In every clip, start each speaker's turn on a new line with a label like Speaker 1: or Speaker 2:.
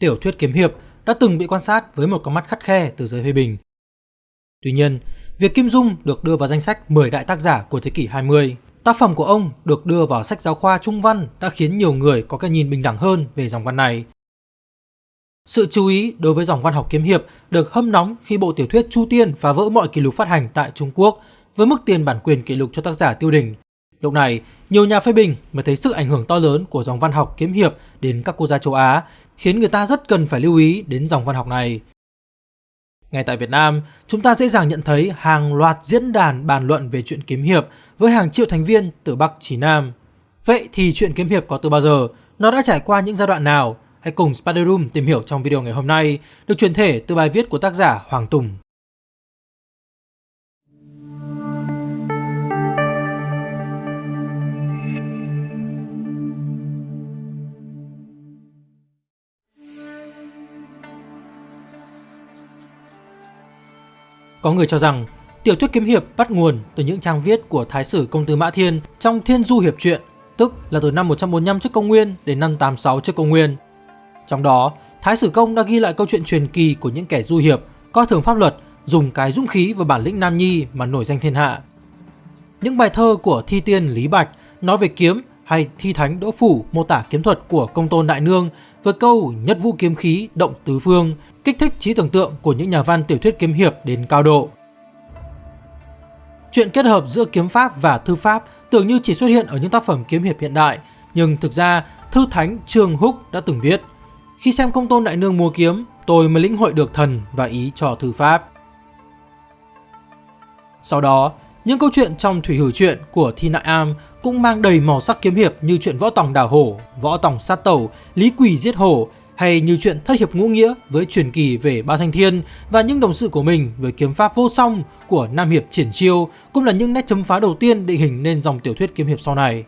Speaker 1: Tiểu thuyết kiếm hiệp đã từng bị quan sát với một con mắt khắt khe từ giới phê bình. Tuy nhiên, việc Kim Dung được đưa vào danh sách 10 đại tác giả của thế kỷ 20, tác phẩm của ông được đưa vào sách giáo khoa trung văn đã khiến nhiều người có cái nhìn bình đẳng hơn về dòng văn này. Sự chú ý đối với dòng văn học kiếm hiệp được hâm nóng khi bộ tiểu thuyết Chu Tiên phá vỡ mọi kỷ lục phát hành tại Trung Quốc với mức tiền bản quyền kỷ lục cho tác giả tiêu đỉnh. Lúc này, nhiều nhà phê bình mới thấy sức ảnh hưởng to lớn của dòng văn học kiếm hiệp đến các quốc gia châu Á, khiến người ta rất cần phải lưu ý đến dòng văn học này. Ngay tại Việt Nam, chúng ta dễ dàng nhận thấy hàng loạt diễn đàn bàn luận về chuyện kiếm hiệp với hàng triệu thành viên từ Bắc chí Nam. Vậy thì chuyện kiếm hiệp có từ bao giờ? Nó đã trải qua những giai đoạn nào? Hãy cùng Spider Room tìm hiểu trong video ngày hôm nay, được truyền thể từ bài viết của tác giả Hoàng Tùng. Có người cho rằng tiểu thuyết kiếm hiệp bắt nguồn từ những trang viết của Thái sử Công tử Mã Thiên trong Thiên Du Hiệp Truyện, tức là từ năm 145 trước công nguyên đến năm 86 trước công nguyên. Trong đó, Thái sử Công đã ghi lại câu chuyện truyền kỳ của những kẻ du hiệp, coi thường pháp luật, dùng cái dũng khí và bản lĩnh nam nhi mà nổi danh thiên hạ. Những bài thơ của Thi Tiên Lý Bạch nói về kiếm hay Thi Thánh Đỗ Phủ mô tả kiếm thuật của công tôn đại nương với câu nhất vũ kiếm khí động tứ phương, kích thích trí tưởng tượng của những nhà văn tiểu thuyết kiếm hiệp đến cao độ. Chuyện kết hợp giữa kiếm pháp và thư pháp tưởng như chỉ xuất hiện ở những tác phẩm kiếm hiệp hiện đại, nhưng thực ra thư thánh Trương Húc đã từng viết Khi xem công tôn đại nương mua kiếm, tôi mới lĩnh hội được thần và ý cho thư pháp. Sau đó, những câu chuyện trong Thủy Hử Truyện của Thi Nại Am cũng mang đầy màu sắc kiếm hiệp như chuyện Võ Tòng Đào Hổ, Võ Tòng Sát Tẩu, Lý quỷ Giết Hổ hay như chuyện Thất Hiệp Ngũ Nghĩa với truyền kỳ về Ba Thanh Thiên và những đồng sự của mình với kiếm pháp vô song của Nam Hiệp Triển Chiêu cũng là những nét chấm phá đầu tiên định hình nên dòng tiểu thuyết kiếm hiệp sau này.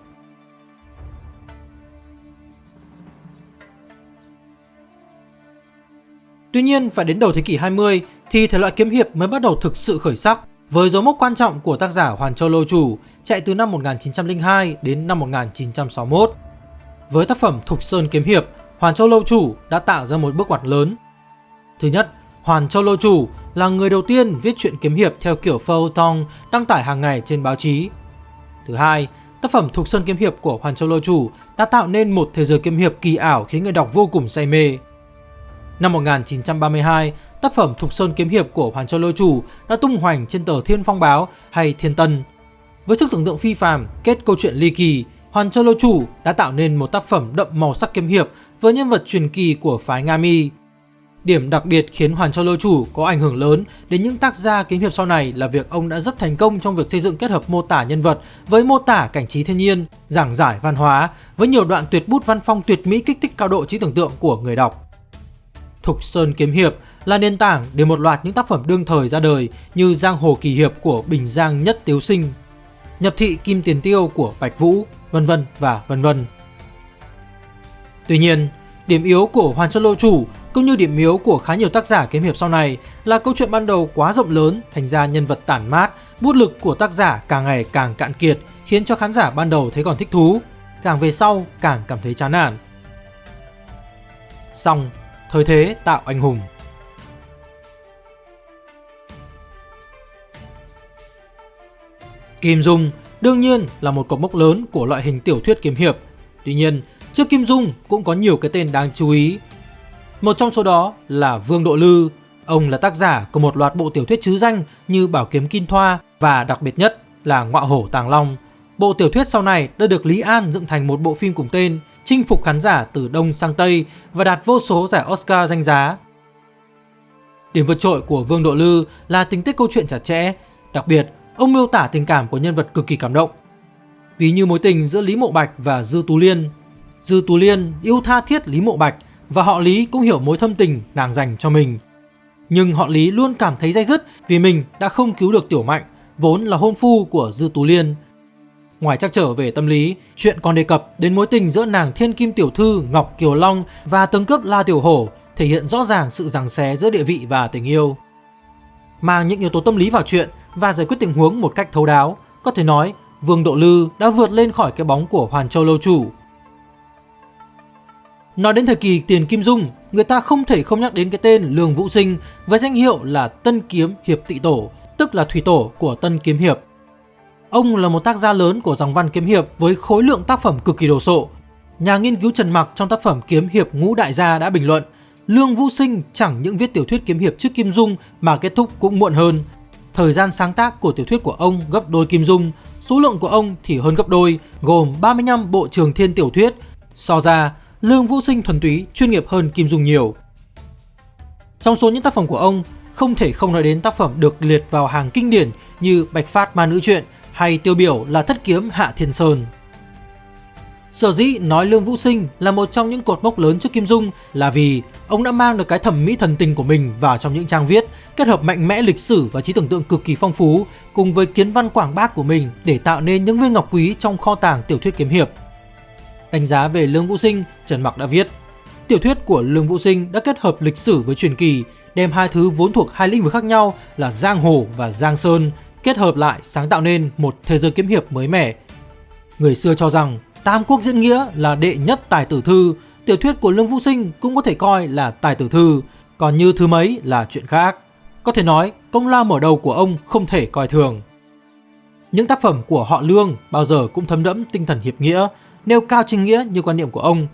Speaker 1: Tuy nhiên, phải đến đầu thế kỷ 20 thì thể loại kiếm hiệp mới bắt đầu thực sự khởi sắc với dấu mốc quan trọng của tác giả Hoàn Châu Lô Chủ chạy từ năm 1902 đến năm 1961. Với tác phẩm Thục Sơn Kiếm Hiệp, Hoàn Châu Lâu Chủ đã tạo ra một bước ngoặt lớn. Thứ nhất, Hoàn Châu Lâu Chủ là người đầu tiên viết truyện kiếm hiệp theo kiểu feuilleton đăng tải hàng ngày trên báo chí. Thứ hai, tác phẩm Thục Sơn Kiếm Hiệp của Hoàn Châu Lâu Chủ đã tạo nên một thế giới kiếm hiệp kỳ ảo khiến người đọc vô cùng say mê. Năm 1932, tác phẩm Thục Sơn Kiếm Hiệp của Hoàn Châu Lâu Chủ đã tung hoành trên tờ Thiên Phong Báo hay Thiên Tân. Với sức tưởng tượng phi phàm, kết câu chuyện ly kỳ, Hoàn Châu Lôi Chủ đã tạo nên một tác phẩm đậm màu sắc kiếm hiệp với nhân vật truyền kỳ của phái Nga Mi. Điểm đặc biệt khiến Hoàn Châu Lôi Chủ có ảnh hưởng lớn đến những tác gia kiếm hiệp sau này là việc ông đã rất thành công trong việc xây dựng kết hợp mô tả nhân vật với mô tả cảnh trí thiên nhiên, giảng giải văn hóa với nhiều đoạn tuyệt bút văn phong tuyệt mỹ kích thích cao độ trí tưởng tượng của người đọc. Thục Sơn Kiếm Hiệp là nền tảng để một loạt những tác phẩm đương thời ra đời như Giang Hồ Kỳ Hiệp của Bình Giang Nhất Tiếu Sinh, Nhập Thị Kim Tiền Tiêu của Bạch Vũ, vân vân và vân vân. Tuy nhiên, điểm yếu của Hoàn Sơn Lô Chủ cũng như điểm yếu của khá nhiều tác giả kiếm hiệp sau này là câu chuyện ban đầu quá rộng lớn thành ra nhân vật tản mát, bút lực của tác giả càng ngày càng cạn kiệt khiến cho khán giả ban đầu thấy còn thích thú, càng về sau càng cảm thấy chán nản. Xong, thời thế tạo anh hùng. Kim Dung đương nhiên là một cột mốc lớn của loại hình tiểu thuyết kiếm hiệp. Tuy nhiên, trước Kim Dung cũng có nhiều cái tên đáng chú ý. Một trong số đó là Vương Độ Lư. Ông là tác giả của một loạt bộ tiểu thuyết chứ danh như Bảo Kiếm Kim Thoa và đặc biệt nhất là Ngọa Hổ Tàng Long. Bộ tiểu thuyết sau này đã được Lý An dựng thành một bộ phim cùng tên, chinh phục khán giả từ Đông sang Tây và đạt vô số giải Oscar danh giá. Điểm vượt trội của Vương Độ Lư là tính tích câu chuyện chặt chẽ, đặc biệt ông miêu tả tình cảm của nhân vật cực kỳ cảm động. Ví như mối tình giữa Lý Mộ Bạch và Dư Tú Liên. Dư Tú Liên yêu tha thiết Lý Mộ Bạch và họ Lý cũng hiểu mối thâm tình nàng dành cho mình. Nhưng họ Lý luôn cảm thấy dây dứt vì mình đã không cứu được Tiểu Mạnh, vốn là hôn phu của Dư Tú Liên. Ngoài trắc trở về tâm lý, chuyện còn đề cập đến mối tình giữa nàng Thiên Kim Tiểu Thư Ngọc Kiều Long và tướng Cấp La Tiểu Hổ thể hiện rõ ràng sự giằng xé giữa địa vị và tình yêu. Mang những yếu tố tâm lý vào chuyện và giải quyết tình huống một cách thấu đáo, có thể nói Vương Độ Lư đã vượt lên khỏi cái bóng của Hoàn Châu Lâu Chủ. Nói đến thời kỳ tiền Kim Dung, người ta không thể không nhắc đến cái tên Lương Vũ Sinh với danh hiệu là Tân Kiếm Hiệp Tị Tổ, tức là thủy tổ của Tân Kiếm Hiệp. Ông là một tác gia lớn của dòng văn kiếm hiệp với khối lượng tác phẩm cực kỳ đồ sộ. Nhà nghiên cứu Trần Mặc trong tác phẩm Kiếm Hiệp Ngũ Đại Gia đã bình luận Lương Vũ Sinh chẳng những viết tiểu thuyết kiếm hiệp trước Kim Dung mà kết thúc cũng muộn hơn. Thời gian sáng tác của tiểu thuyết của ông gấp đôi Kim Dung, số lượng của ông thì hơn gấp đôi, gồm 35 bộ trường thiên tiểu thuyết. So ra, Lương Vũ Sinh thuần túy chuyên nghiệp hơn Kim Dung nhiều. Trong số những tác phẩm của ông, không thể không nói đến tác phẩm được liệt vào hàng kinh điển như Bạch Phát Ma Nữ Truyện hay tiêu biểu là Thất Kiếm Hạ Thiên Sơn. Sở dĩ nói Lương Vũ Sinh là một trong những cột mốc lớn trước Kim Dung là vì ông đã mang được cái thẩm mỹ thần tình của mình vào trong những trang viết, kết hợp mạnh mẽ lịch sử và trí tưởng tượng cực kỳ phong phú cùng với kiến văn quảng bác của mình để tạo nên những viên ngọc quý trong kho tàng tiểu thuyết kiếm hiệp. Đánh giá về Lương Vũ Sinh, Trần Mặc đã viết Tiểu thuyết của Lương Vũ Sinh đã kết hợp lịch sử với truyền kỳ, đem hai thứ vốn thuộc hai lĩnh vực khác nhau là Giang Hồ và Giang Sơn, kết hợp lại sáng tạo nên một thế giới kiếm hiệp mới mẻ. Người xưa cho rằng Tam Quốc Diễn Nghĩa là đệ nhất tài tử thư, tiểu thuyết của Lương Vũ Sinh cũng có thể coi là tài tử thư, còn như thứ mấy là chuyện khác. Có thể nói, công lao mở đầu của ông không thể coi thường. Những tác phẩm của họ Lương bao giờ cũng thấm đẫm tinh thần hiệp nghĩa, nêu cao chính nghĩa như quan điểm của ông.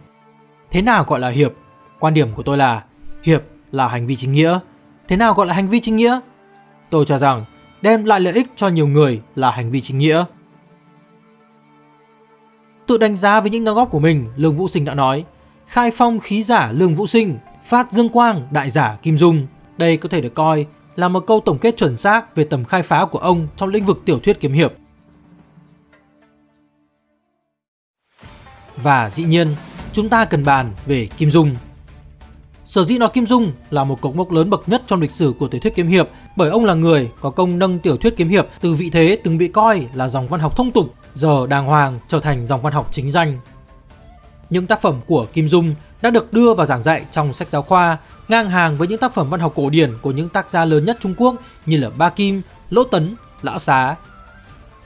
Speaker 1: Thế nào gọi là hiệp? Quan điểm của tôi là hiệp là hành vi chính nghĩa. Thế nào gọi là hành vi chính nghĩa? Tôi cho rằng đem lại lợi ích cho nhiều người là hành vi chính nghĩa. Tự đánh giá với những đóng góp của mình, Lương Vũ Sinh đã nói Khai phong khí giả Lương Vũ Sinh, phát dương quang đại giả Kim Dung. Đây có thể được coi là một câu tổng kết chuẩn xác về tầm khai phá của ông trong lĩnh vực tiểu thuyết kiếm hiệp. Và dĩ nhiên, chúng ta cần bàn về Kim Dung. Sở dĩ nói Kim Dung là một cột mốc lớn bậc nhất trong lịch sử của tiểu thuyết kiếm hiệp bởi ông là người có công nâng tiểu thuyết kiếm hiệp từ vị thế từng bị coi là dòng văn học thông tục giờ đàng hoàng trở thành dòng văn học chính danh. Những tác phẩm của Kim Dung đã được đưa vào giảng dạy trong sách giáo khoa, ngang hàng với những tác phẩm văn học cổ điển của những tác gia lớn nhất Trung Quốc như là Ba Kim, Lỗ Tấn, Lã Xá.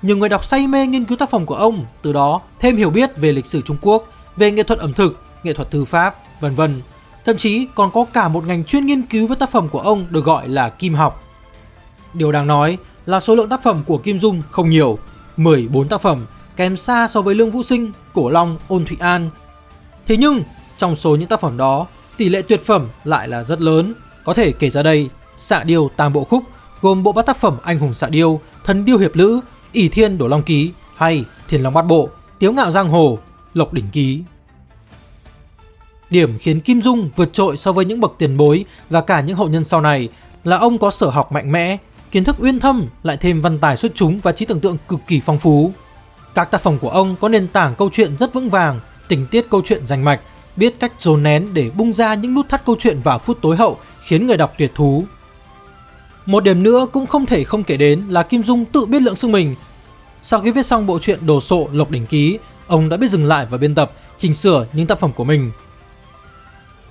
Speaker 1: Nhiều người đọc say mê nghiên cứu tác phẩm của ông, từ đó thêm hiểu biết về lịch sử Trung Quốc, về nghệ thuật ẩm thực, nghệ thuật thư pháp, vân vân. Thậm chí còn có cả một ngành chuyên nghiên cứu với tác phẩm của ông được gọi là kim học. Điều đáng nói là số lượng tác phẩm của Kim Dung không nhiều, 14 tác phẩm, kém xa so với Lương Vũ Sinh, Cổ Long, Ôn Thụy An. Thế nhưng, trong số những tác phẩm đó, tỷ lệ tuyệt phẩm lại là rất lớn. Có thể kể ra đây, Xạ Điêu Tam Bộ Khúc gồm bộ bát tác phẩm Anh Hùng Xạ Điêu, Thần Điêu Hiệp Lữ, ỷ Thiên Đổ Long Ký hay Thiền Long Bát Bộ, Tiếu Ngạo Giang Hồ, Lộc Đỉnh Ký. Điểm khiến Kim Dung vượt trội so với những bậc tiền bối và cả những hậu nhân sau này là ông có sở học mạnh mẽ, kiến thức uyên thâm lại thêm văn tài xuất chúng và trí tưởng tượng cực kỳ phong phú. Các tác phẩm của ông có nền tảng câu chuyện rất vững vàng, tình tiết câu chuyện rành mạch, biết cách dồn nén để bung ra những nút thắt câu chuyện vào phút tối hậu khiến người đọc tuyệt thú. Một điểm nữa cũng không thể không kể đến là Kim Dung tự biết lượng sức mình. Sau khi viết xong bộ truyện Đồ sộ Lộc đỉnh ký, ông đã biết dừng lại và biên tập, chỉnh sửa những tác phẩm của mình.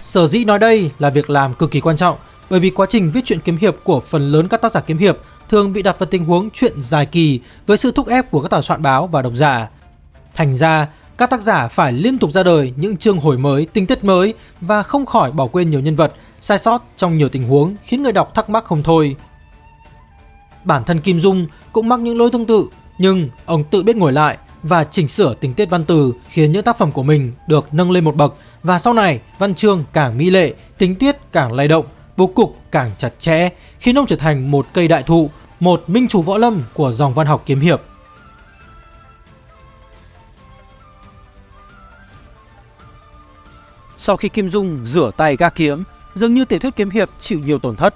Speaker 1: Sở dĩ nói đây là việc làm cực kỳ quan trọng bởi vì quá trình viết truyện kiếm hiệp của phần lớn các tác giả kiếm hiệp thường bị đặt vào tình huống chuyện dài kỳ với sự thúc ép của các tòa soạn báo và độc giả. Thành ra, các tác giả phải liên tục ra đời những chương hồi mới, tình tiết mới và không khỏi bỏ quên nhiều nhân vật, sai sót trong nhiều tình huống khiến người đọc thắc mắc không thôi. Bản thân Kim Dung cũng mắc những lỗi tương tự, nhưng ông tự biết ngồi lại và chỉnh sửa tình tiết văn từ khiến những tác phẩm của mình được nâng lên một bậc và sau này văn chương càng mỹ lệ, tình tiết càng lay động bố cục càng chặt chẽ khiến ông trở thành một cây đại thụ, một minh chủ võ lâm của dòng văn học kiếm hiệp. Sau khi Kim Dung rửa tay ga kiếm, dường như tiểu thuyết kiếm hiệp chịu nhiều tổn thất.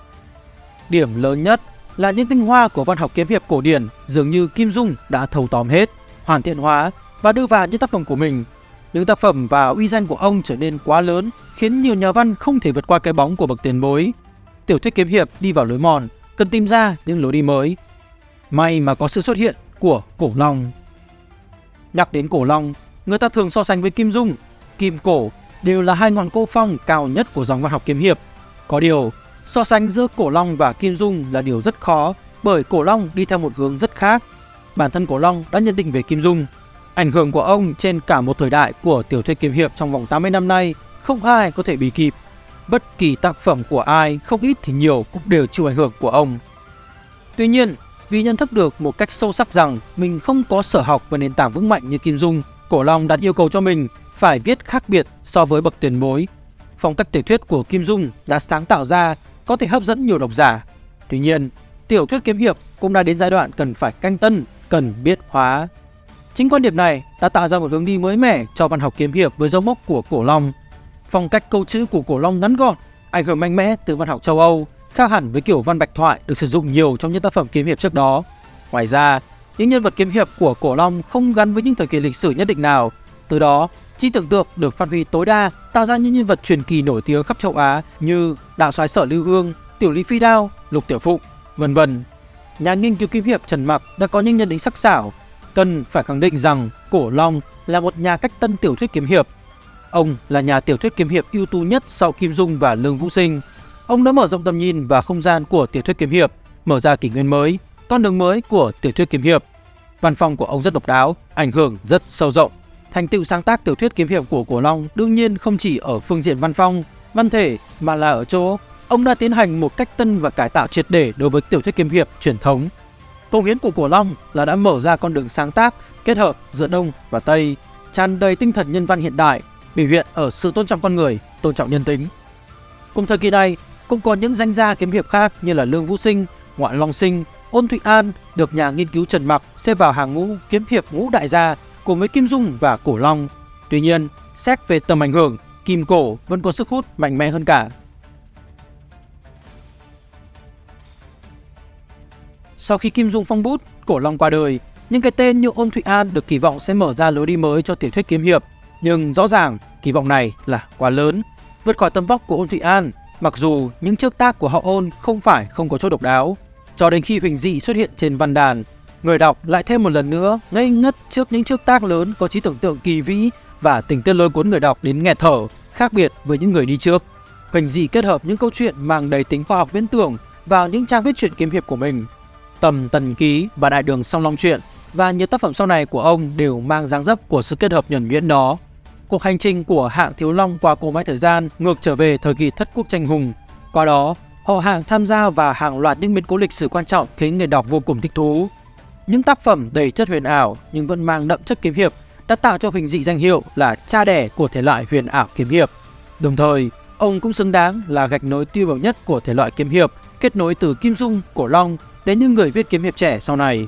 Speaker 1: Điểm lớn nhất là những tinh hoa của văn học kiếm hiệp cổ điển dường như Kim Dung đã thâu tóm hết, hoàn thiện hóa và đưa vào những tác phẩm của mình. Những tác phẩm và uy danh của ông trở nên quá lớn khiến nhiều nhà văn không thể vượt qua cái bóng của bậc tiền bối. Tiểu thuyết kiếm hiệp đi vào lối mòn, cần tìm ra những lối đi mới. May mà có sự xuất hiện của Cổ Long. Nhắc đến Cổ Long, người ta thường so sánh với Kim Dung, Kim Cổ đều là hai ngọn cô phong cao nhất của dòng văn học kiếm hiệp. Có điều, so sánh giữa Cổ Long và Kim Dung là điều rất khó bởi Cổ Long đi theo một hướng rất khác. Bản thân Cổ Long đã nhận định về Kim Dung. Ảnh hưởng của ông trên cả một thời đại của tiểu thuyết kiếm hiệp trong vòng 80 năm nay
Speaker 2: không ai có thể bị kịp. Bất kỳ tác phẩm của ai, không ít thì nhiều cũng đều chịu ảnh hưởng của ông. Tuy nhiên, vì nhận thức được một cách sâu sắc rằng mình không có sở học và nền tảng vững mạnh như Kim Dung, Cổ Long đặt yêu cầu cho mình phải viết khác biệt so với bậc tiền bối. Phong cách tiểu thuyết của Kim Dung đã sáng tạo ra có thể hấp dẫn nhiều độc giả. Tuy nhiên, tiểu thuyết kiếm hiệp cũng đã đến giai đoạn cần phải canh tân, cần biết hóa. Chính quan điểm này đã tạo ra một hướng đi mới mẻ cho văn học kiếm hiệp với dấu mốc của Cổ Long. Phong cách câu chữ của Cổ Long ngắn gọn, ảnh hưởng mạnh mẽ từ văn học châu Âu, khác hẳn với kiểu văn bạch thoại được sử dụng nhiều trong những tác phẩm kiếm hiệp trước đó. Ngoài ra, những nhân vật kiếm hiệp của Cổ Long không gắn với những thời kỳ lịch sử nhất định nào, từ đó trí tưởng tượng được phát huy tối đa, tạo ra những nhân vật truyền kỳ nổi tiếng khắp châu Á như Đạo soái Sở Lưu Hương, Tiểu Lý Phi Đao, Lục Tiểu Phụng, vân vân. Nhà nghiên cứu Kim hiệp Trần Mặc đã có những nhận định sắc sảo, cần phải khẳng định rằng Cổ Long là một nhà cách tân tiểu thuyết kiếm hiệp. Ông là nhà tiểu thuyết kiếm hiệp ưu tú nhất sau Kim Dung và Lương Vũ Sinh. Ông đã mở rộng tầm nhìn và không gian của tiểu thuyết kiếm hiệp, mở ra kỷ nguyên mới, con đường mới của tiểu thuyết kiếm hiệp. Văn phòng của ông rất độc đáo, ảnh hưởng rất sâu rộng. Thành tựu sáng tác tiểu thuyết kiếm hiệp của Cổ Long đương nhiên không chỉ ở phương diện văn phong, văn thể mà là ở chỗ ông đã tiến hành một cách tân và cải tạo triệt để đối với tiểu thuyết kiếm hiệp truyền thống. Công hiến của Cổ Long là đã mở ra con đường sáng tác kết hợp giữa Đông và Tây, tràn đầy tinh thần nhân văn hiện đại, biểu hiện ở sự tôn trọng con người, tôn trọng nhân tính. Cùng thời kỳ này, cũng có những danh gia kiếm hiệp khác như là Lương Vũ Sinh, Ngoại Long Sinh, Ôn Thụy An được nhà nghiên cứu Trần Mặc xếp vào hàng ngũ kiếm hiệp ngũ đại gia cùng với Kim Dung và Cổ Long. Tuy nhiên, xét về tầm ảnh hưởng, Kim Cổ vẫn có sức hút mạnh mẽ hơn cả. Sau khi Kim Dung phong bút, Cổ Long qua đời, những cái tên như Ôn Thụy An được kỳ vọng sẽ mở ra lối đi mới cho tiểu thuyết kiếm hiệp. Nhưng rõ ràng, kỳ vọng này là quá lớn, vượt khỏi tầm vóc của Ôn Thụy An, mặc dù những trước tác của họ Ôn không phải không có chỗ độc đáo. Cho đến khi Huỳnh Dị xuất hiện trên văn đàn, người đọc lại thêm một lần nữa ngây ngất trước những trước tác lớn có trí tưởng tượng kỳ vĩ và tình tiết lôi cuốn người đọc đến nghẹt thở, khác biệt với những người đi trước. Huỳnh Dị kết hợp những câu chuyện mang đầy tính khoa học viễn tưởng vào những trang viết truyện kiếm hiệp của mình. Tầm Tần Ký và Đại Đường Song Long Truyện và nhiều tác phẩm sau này của ông đều mang dáng dấp của sự kết hợp nhuẩn nhuyễn đó. Cuộc hành trình của hạng Thiếu Long qua cổ máy thời gian ngược trở về thời kỳ thất quốc tranh hùng. Qua đó, họ hàng tham gia vào hàng loạt những biến cố lịch sử quan trọng khiến người đọc vô cùng thích thú. Những tác phẩm đầy chất huyền ảo nhưng vẫn mang đậm chất kiếm hiệp đã tạo cho Huỳnh Dị danh hiệu là cha đẻ của thể loại huyền ảo kiếm hiệp. Đồng thời, ông cũng xứng đáng là gạch nối tiêu biểu nhất của thể loại kiếm hiệp, kết nối từ Kim Dung, Cổ Long đến những người viết kiếm hiệp trẻ sau này.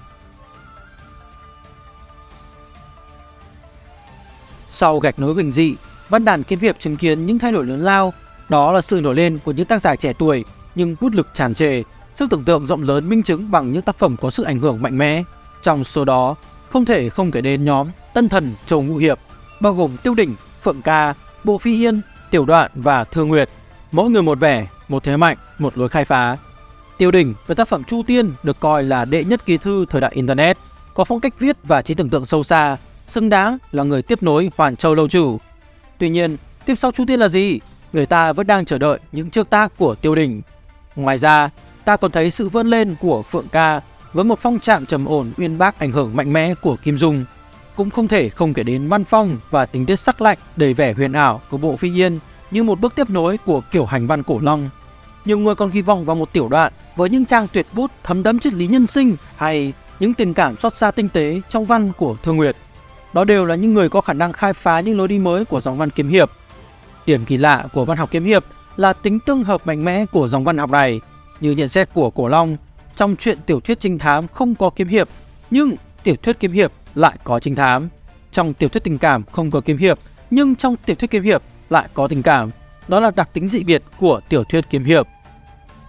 Speaker 2: Sau gạch nối Huỳnh Dị, văn đàn kiếm hiệp chứng kiến những thay đổi lớn lao, đó là sự nổi lên của những tác giả trẻ tuổi nhưng bút lực tràn trề, sức tưởng tượng rộng lớn minh chứng bằng những tác phẩm có sự ảnh hưởng mạnh mẽ. Trong số đó, không thể không kể đến nhóm Tân Thần Châu Ngũ Hiệp, bao gồm Tiêu Đỉnh, Phượng Ca, Bộ Phi Hiên, Tiểu Đoạn và Thương Nguyệt. Mỗi người một vẻ, một thế mạnh, một lối khai phá. Tiêu Đỉnh với tác phẩm Chu Tiên được coi là đệ nhất kỳ thư thời đại Internet, có phong cách viết và trí tưởng tượng sâu xa, xứng đáng là người tiếp nối Hoàn Châu Lâu Chủ. Tuy nhiên, tiếp sau Chu Tiên là gì? Người ta vẫn đang chờ đợi những trước tác của Tiêu Đỉnh. Ngoài ra, ta còn thấy sự vươn lên của Phượng Ca với một phong trạng trầm ổn, uyên bác, ảnh hưởng mạnh mẽ của Kim Dung. Cũng không thể không kể đến văn phong và tính tiết sắc lạnh, đầy vẻ huyền ảo của bộ Phi Yên như một bước tiếp nối của kiểu hành văn cổ long. Nhiều người còn kỳ vọng vào một tiểu đoạn với những trang tuyệt bút thấm đẫm triết lý nhân sinh hay những tình cảm xót xa tinh tế trong văn của Thương Nguyệt. Đó đều là những người có khả năng khai phá những lối đi mới của dòng văn kiếm hiệp. Điểm kỳ lạ của văn học kiếm hiệp là tính tương hợp mạnh mẽ của dòng văn học này như nhận xét của Cổ Long, trong chuyện tiểu thuyết trinh thám không có kiếm hiệp, nhưng tiểu thuyết kiếm hiệp lại có trinh thám. Trong tiểu thuyết tình cảm không có kiếm hiệp, nhưng trong tiểu thuyết kiếm hiệp lại có tình cảm. Đó là đặc tính dị biệt của tiểu thuyết kiếm hiệp.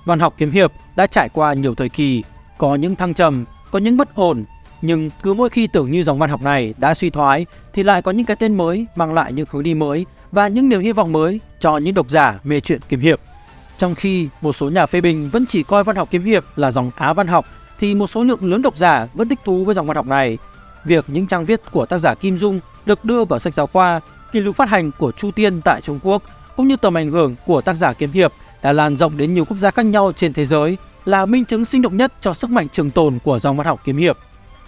Speaker 2: Văn học kiếm hiệp đã trải qua nhiều thời kỳ, có những thăng trầm, có những bất ổn, nhưng cứ mỗi khi tưởng như dòng văn học này đã suy thoái thì lại có những cái tên mới mang lại những hướng đi mới và những niềm hy vọng mới cho những độc giả mê chuyện kiếm hiệp. Trong khi một số nhà phê bình vẫn chỉ coi văn học kiếm hiệp là dòng Á văn học thì một số lượng lớn độc giả vẫn thích thú với dòng văn học này. Việc những trang viết của tác giả Kim Dung được đưa vào sách giáo khoa, kỷ lục phát hành của Chu Tiên tại Trung Quốc cũng như tầm ảnh hưởng của tác giả kiếm hiệp đã lan rộng đến nhiều quốc gia khác nhau trên thế giới là minh chứng sinh động nhất cho sức mạnh trường tồn của dòng văn học kiếm hiệp.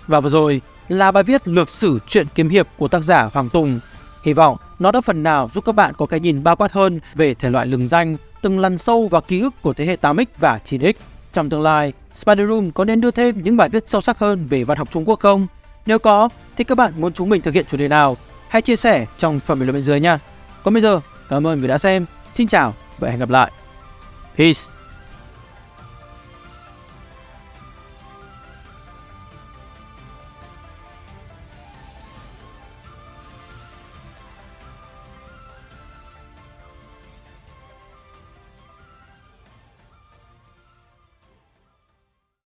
Speaker 2: Và vừa rồi là bài viết lược sử truyện kiếm hiệp của tác giả Hoàng Tùng. Hy vọng nó đã phần nào giúp các bạn có cái nhìn bao quát hơn về thể loại lừng danh, từng lằn sâu vào ký ức của thế hệ 8X và 9X. Trong tương lai, Spider Room có nên đưa thêm những bài viết sâu sắc hơn về văn học Trung Quốc không? Nếu có, thì các bạn muốn chúng mình thực hiện chủ đề nào? Hãy chia sẻ trong phần bình luận bên dưới nha. Còn bây giờ, cảm ơn vì đã xem. Xin chào và hẹn gặp lại. Peace!